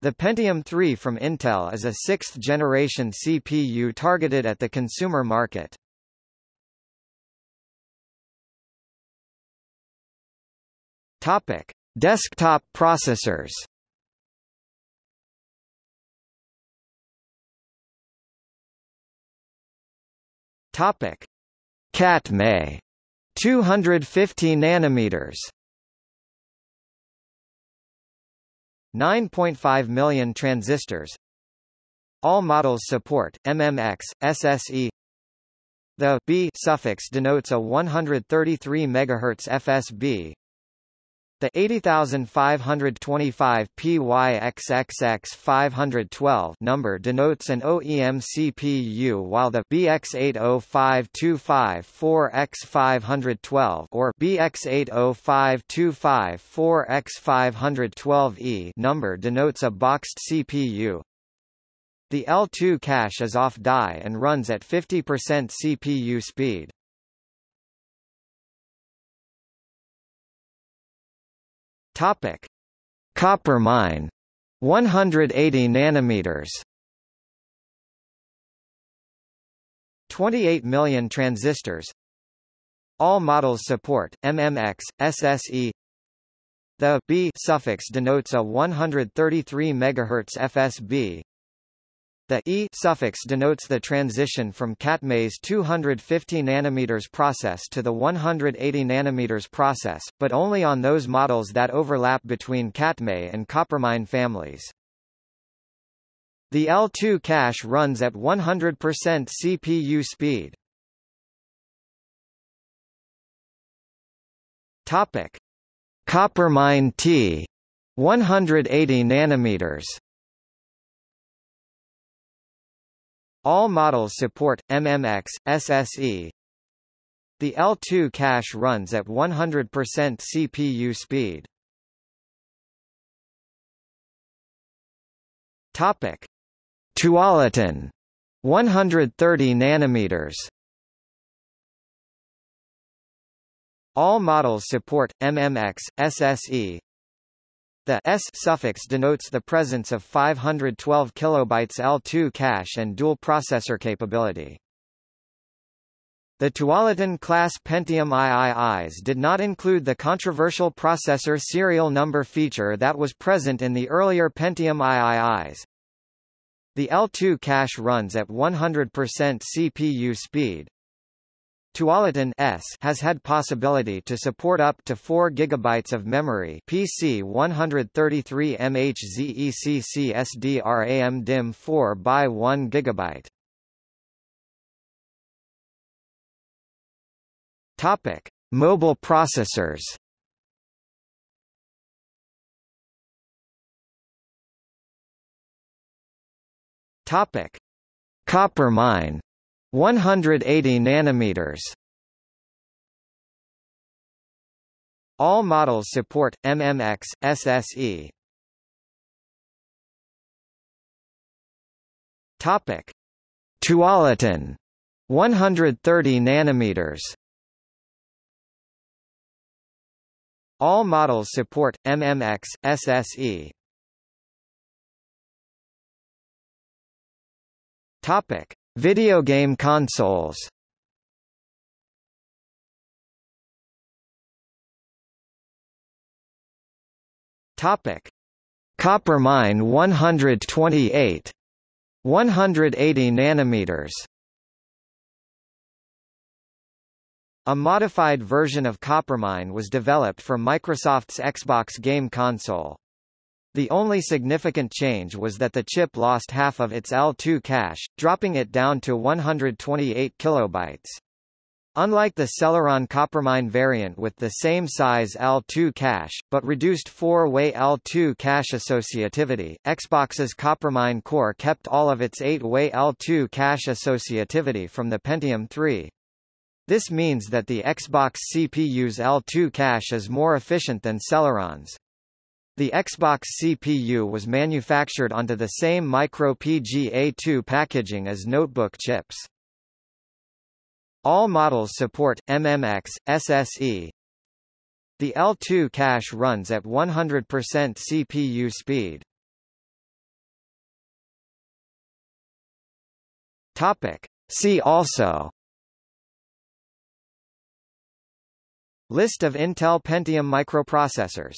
The Pentium III from Intel is a sixth-generation CPU targeted at the consumer market. Topic: Desktop processors. Topic: Katmai 250 nanometers 9.5 million transistors. All models support MMX, SSE The B suffix denotes a 133 MHz FSB the 80525 PYXXX 512 number denotes an OEM CPU while the BX805254 4X512 or BX805254 4X512E number denotes a boxed CPU. The L2 cache is off die and runs at 50% CPU speed. Topic: Coppermine, 180 nanometers. 28 million transistors. All models support MMX, SSE The B suffix denotes a 133 MHz FSB the E suffix denotes the transition from Katmai's 250 nanometers process to the 180 nanometers process, but only on those models that overlap between Katmai and Coppermine families. The L2 cache runs at 100% CPU speed. Topic: Coppermine T 180 nanometers All models support MMX, SSE. The L2 cache runs at 100% CPU speed. Topic: Tualatin 130 nanometers. All models support MMX, SSE, the S suffix denotes the presence of 512 kilobytes L2 cache and dual processor capability. The Tualatin class Pentium IIIs did not include the controversial processor serial number feature that was present in the earlier Pentium IIIs. The L2 cache runs at 100% CPU speed, Tualatin S has had possibility to support up to 4 GB of memory PC 133 MHZECC SDRAM DIMM 4 by 1 GB. Topic: Mobile processors. Topic: Coppermine 180 nanometers. All models support MMX, SSE. Topic: Tualatin 130 nanometers. All models support MMX, SSE. Topic: Video game consoles. Topic: Coppermine 128 180 nanometers. A modified version of Coppermine was developed for Microsoft's Xbox game console. The only significant change was that the chip lost half of its L2 cache, dropping it down to 128 kilobytes. Unlike the Celeron Coppermine variant with the same size L2 cache, but reduced four-way L2 cache associativity, Xbox's Coppermine core kept all of its eight-way L2 cache associativity from the Pentium 3. This means that the Xbox CPU's L2 cache is more efficient than Celeron's. The Xbox CPU was manufactured onto the same MicroPGA2 packaging as notebook chips. All models support MMX, SSE. The L2 cache runs at 100% CPU speed. Topic. See also List of Intel Pentium microprocessors